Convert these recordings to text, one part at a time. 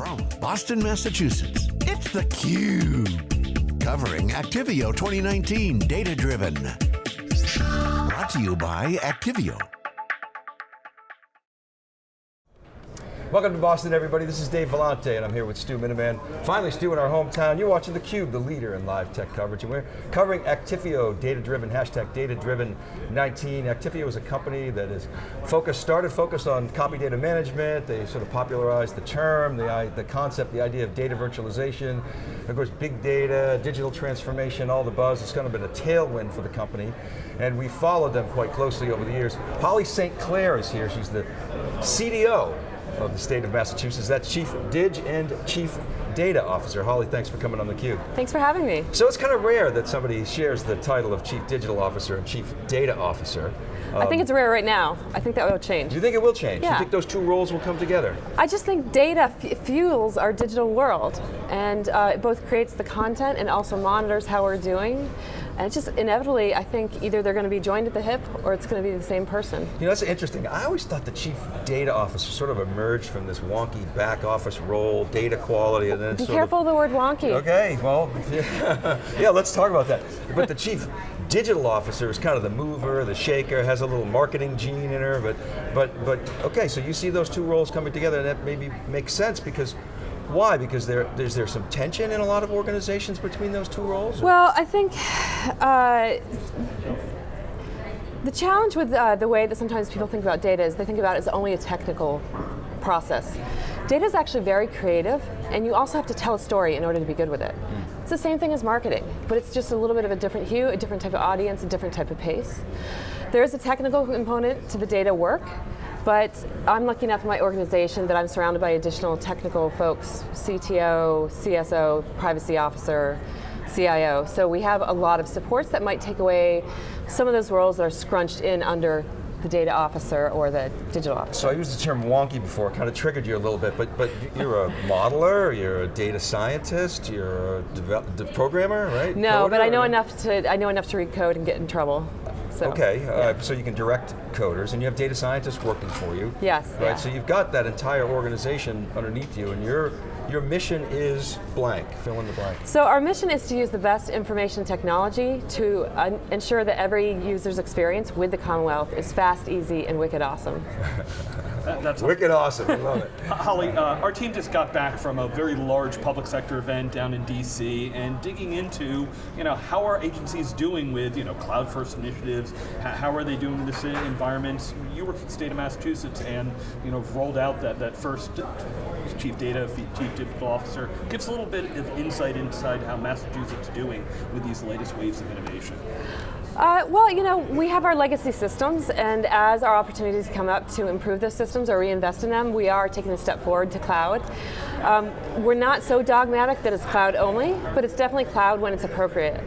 From Boston, Massachusetts, it's theCUBE. Covering Actifio 2019 Data Driven. Brought to you by Actifio. Welcome to Boston, everybody. This is Dave Vellante, and I'm here with Stu Miniman. Finally, Stu in our hometown. You're watching theCUBE, the leader in live tech coverage, and we're covering Actifio, data-driven, hashtag data-driven 19. Actifio is a company that is focused, started focused on copy data management. They sort of popularized the term, the, the concept, the idea of data virtualization. Of course, big data, digital transformation, all the buzz. It's kind of been a tailwind for the company, and we followed them quite closely over the years. Holly St. Clair is here. She's the CDO of the state of Massachusetts. That's Chief Dig and Chief Data Officer. Holly, thanks for coming on theCUBE. Thanks for having me. So it's kind of rare that somebody shares the title of Chief Digital Officer and Chief Data Officer. Um, I think it's rare right now. I think that will change. Do you think it will change? Yeah. You think those two roles will come together? I just think data fuels our digital world and uh, it both creates the content and also monitors how we're doing. And it's just inevitably, I think either they're going to be joined at the hip or it's going to be the same person. You know, that's interesting. I always thought the chief data officer sort of emerged from this wonky back office role, data quality, and then Be careful of, the word wonky. Okay, well, yeah, yeah, let's talk about that. But the chief digital officer is kind of the mover, the shaker, has a little marketing gene in her, but, but, but okay, so you see those two roles coming together and that maybe makes sense because why? Because there, is there some tension in a lot of organizations between those two roles? Well, I think uh, the challenge with uh, the way that sometimes people think about data is they think about it as only a technical process. Data is actually very creative, and you also have to tell a story in order to be good with it. Mm. It's the same thing as marketing, but it's just a little bit of a different hue, a different type of audience, a different type of pace. There is a technical component to the data work, but I'm lucky enough in my organization that I'm surrounded by additional technical folks, CTO, CSO, privacy officer, CIO. So we have a lot of supports that might take away some of those roles that are scrunched in under the data officer or the digital officer. So I used the term wonky before, kind of triggered you a little bit, but but you're a modeler, you're a data scientist, you're a programmer, right? No, Coder, but I know or? enough to I know enough to read code and get in trouble. So, okay, yeah. uh, so you can direct coders, and you have data scientists working for you. Yes. Right. Yeah. So you've got that entire organization underneath you, and you're your mission is blank, fill in the blank. So our mission is to use the best information technology to uh, ensure that every user's experience with the Commonwealth is fast, easy, and wicked awesome. That's wicked awesome, I love it. Holly, uh, our team just got back from a very large public sector event down in DC and digging into, you know, how are agencies doing with, you know, cloud first initiatives, how are they doing this environment? You work for the state of Massachusetts and, you know, rolled out that, that first chief data, chief digital officer. Give us a little bit of insight inside how Massachusetts is doing with these latest waves of innovation. Uh, well, you know, we have our legacy systems, and as our opportunities come up to improve those systems or reinvest in them, we are taking a step forward to cloud. Um, we're not so dogmatic that it's cloud only, but it's definitely cloud when it's appropriate.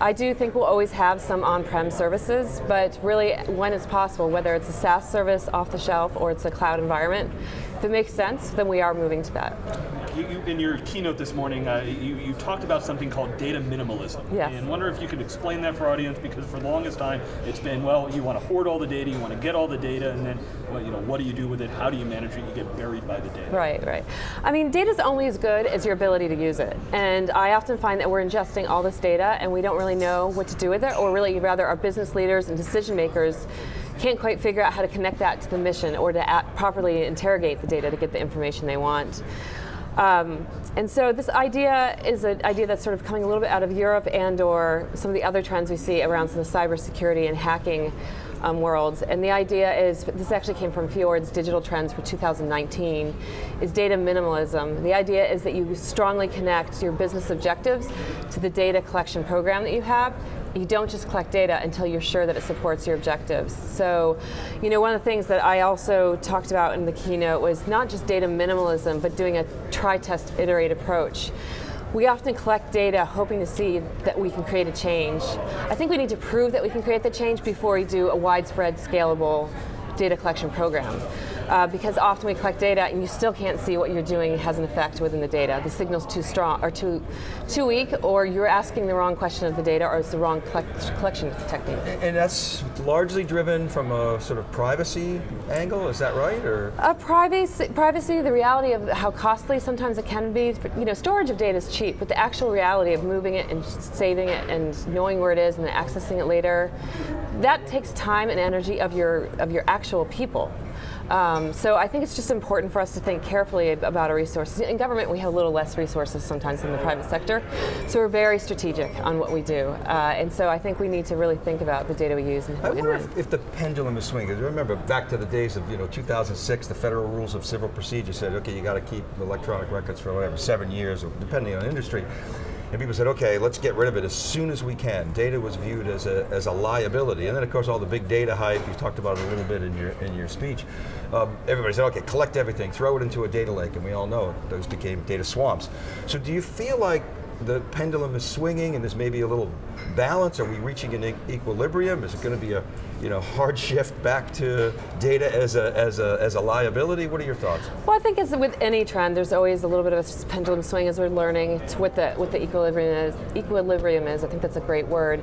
I do think we'll always have some on-prem services, but really when it's possible, whether it's a SaaS service off the shelf or it's a cloud environment, if it makes sense, then we are moving to that. You, you, in your keynote this morning, uh, you, you, talked about something called data minimalism. Yes. And wonder if you could explain that for our audience, because for the longest time, it's been, well, you want to hoard all the data, you want to get all the data, and then, well, you know, what do you do with it? How do you manage it? You get buried by the data. Right, right. I mean, data's only as good as your ability to use it. And I often find that we're ingesting all this data, and we don't really know what to do with it, or really rather our business leaders and decision makers can't quite figure out how to connect that to the mission or to properly interrogate the data to get the information they want. Um, and so this idea is an idea that's sort of coming a little bit out of Europe and or some of the other trends we see around some of the cybersecurity and hacking um, worlds. And the idea is, this actually came from Fjord's digital trends for 2019, is data minimalism. The idea is that you strongly connect your business objectives to the data collection program that you have you don't just collect data until you're sure that it supports your objectives. So, you know, one of the things that I also talked about in the keynote was not just data minimalism, but doing a try, test, iterate approach. We often collect data hoping to see that we can create a change. I think we need to prove that we can create the change before we do a widespread, scalable data collection program. Uh, because often we collect data and you still can't see what you're doing has an effect within the data. The signal's too strong or too too weak, or you're asking the wrong question of the data, or it's the wrong collect, collection technique. And that's largely driven from a sort of privacy angle, is that right? Or uh, privacy, privacy, the reality of how costly sometimes it can be. You know, storage of data is cheap, but the actual reality of moving it and saving it and knowing where it is and then accessing it later, that takes time and energy of your of your actual people. Um, so I think it's just important for us to think carefully about our resources. In government, we have a little less resources sometimes than the private sector, so we're very strategic on what we do. Uh, and so I think we need to really think about the data we use. And, I wonder if, if, the pendulum is swinging. Remember, back to the days of you know 2006, the Federal Rules of Civil Procedure said, okay, you got to keep electronic records for whatever seven years, depending on industry. And people said, okay, let's get rid of it as soon as we can. Data was viewed as a, as a liability. And then of course all the big data hype, you talked about it a little bit in your, in your speech. Um, everybody said, okay, collect everything, throw it into a data lake, and we all know those became data swamps. So do you feel like the pendulum is swinging and there's maybe a little balance? Are we reaching an equilibrium? Is it going to be a you know, hard shift back to data as a, as, a, as a liability? What are your thoughts? Well, I think as with any trend, there's always a little bit of a pendulum swing as we're learning what the, what the equilibrium is. Equilibrium is, I think that's a great word.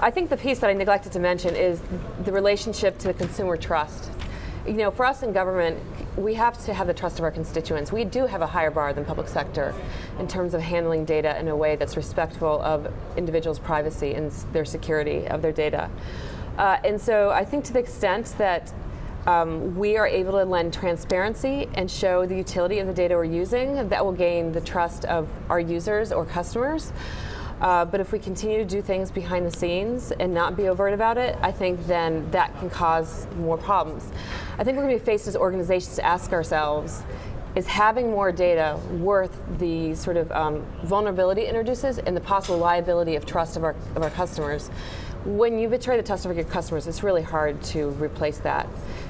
I think the piece that I neglected to mention is the relationship to consumer trust. You know, for us in government, we have to have the trust of our constituents. We do have a higher bar than public sector in terms of handling data in a way that's respectful of individuals' privacy and their security of their data. Uh, and so I think to the extent that um, we are able to lend transparency and show the utility of the data we're using, that will gain the trust of our users or customers. Uh, but if we continue to do things behind the scenes and not be overt about it, I think then that can cause more problems. I think we're going to be faced as organizations to ask ourselves, is having more data worth the sort of um, vulnerability it introduces and the possible liability of trust of our, of our customers? when you betray the trust of your customers, it's really hard to replace that.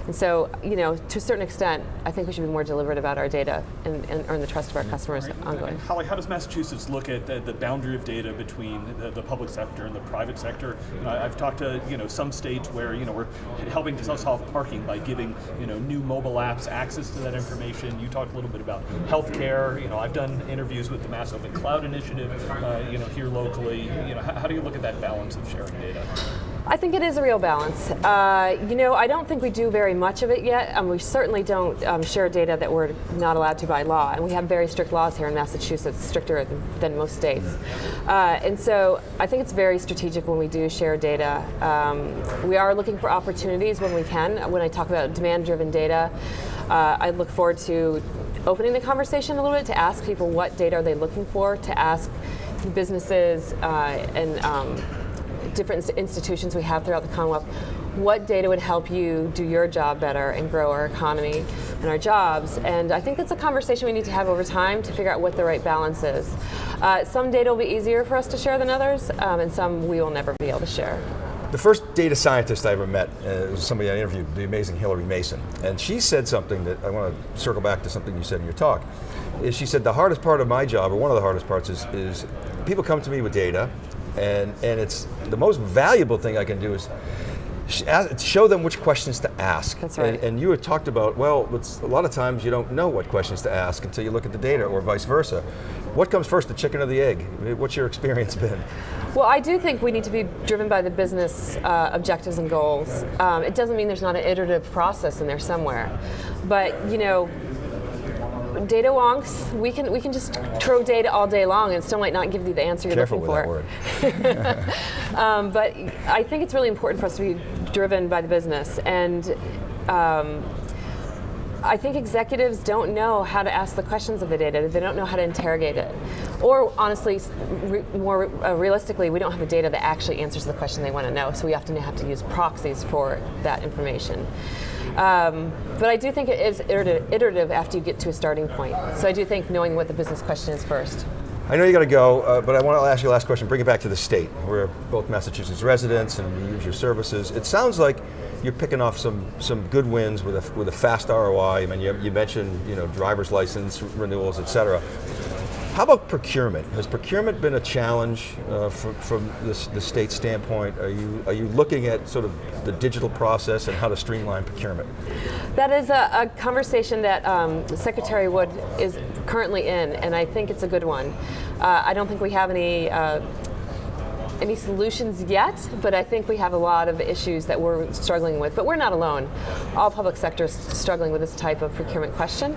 And so, you know, to a certain extent, I think we should be more deliberate about our data and, and earn the trust of our customers right. ongoing. Holly, how does Massachusetts look at the, the boundary of data between the, the, public sector and the private sector? You know, I've talked to you know some states where you know we're helping to solve parking by giving you know new mobile apps access to that information. You talked a little bit about healthcare. You know, I've done interviews with the Mass Open Cloud Initiative. Uh, you know, here locally. You know, how, how do you look at that balance of sharing data? I think it is a real balance. Uh, you know, I don't think we do very much of it yet, and we certainly don't um, share data that we're not allowed to by law. And we have very strict laws here in Massachusetts, stricter than, than most states. Uh, and so I think it's very strategic when we do share data. Um, we are looking for opportunities when we can. When I talk about demand-driven data, uh, I look forward to opening the conversation a little bit to ask people what data are they looking for, to ask businesses uh, and um, different institutions we have throughout the Commonwealth, what data would help you do your job better and grow our economy and our jobs? And I think that's a conversation we need to have over time to figure out what the right balance is. Uh, some data will be easier for us to share than others, um, and some we will never be able to share. The first data scientist I ever met uh, was somebody I interviewed, the amazing Hillary Mason. And she said something that I want to circle back to something you said in your talk. Is she said the hardest part of my job, or one of the hardest parts, is, is people come to me with data, and, and it's the most valuable thing I can do is show them which questions to ask. That's right. And, and you had talked about, well, a lot of times you don't know what questions to ask until you look at the data or vice versa. What comes first, the chicken or the egg? What's your experience been? Well, I do think we need to be driven by the business uh, objectives and goals. Um, it doesn't mean there's not an iterative process in there somewhere. But, you know, data wonks, we can we can just throw data all day long and still might not give you the answer you're Careful looking for. um, but I think it's really important for us to be driven by the business and. Um, I think executives don't know how to ask the questions of the data. They don't know how to interrogate it. Or honestly, re more uh, realistically, we don't have the data that actually answers the question they want to know, so we often have to use proxies for that information. Um, but I do think it is iterative after you get to a starting point. So I do think knowing what the business question is first. I know you got to go, uh, but I want to ask you the last question. Bring it back to the state. We're both Massachusetts residents and we use your services. It sounds like you're picking off some some good wins with a with a fast ROI. I mean, you, you mentioned you know driver's license renewals, et cetera. How about procurement? Has procurement been a challenge uh, from, from the state standpoint? Are you, are you looking at sort of the digital process and how to streamline procurement? That is a, a conversation that um, Secretary Wood is currently in, and I think it's a good one. Uh, I don't think we have any uh, any solutions yet, but I think we have a lot of issues that we're struggling with. But we're not alone. All public sectors struggling with this type of procurement question.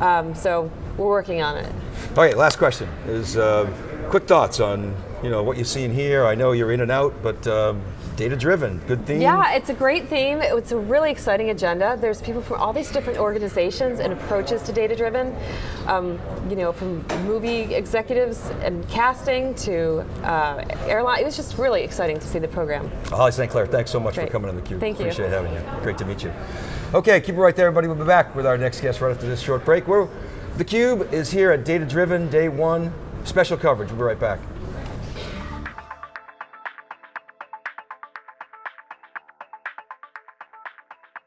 Um, so we're working on it. All right, last question is uh, quick thoughts on you know what you've seen here. I know you're in and out, but um, data driven, good theme. Yeah, it's a great theme. It's a really exciting agenda. There's people from all these different organizations and approaches to data driven. Um, you know, from movie executives and casting to uh, airline. It was just really exciting to see the program. Holly St. Clair, thanks so much Great. for coming on the Cube. Thank you. Appreciate having you. Great to meet you. Okay, keep it right there, everybody. We'll be back with our next guest right after this short break. We're, the Cube is here at Data Driven Day One. Special coverage. We'll be right back.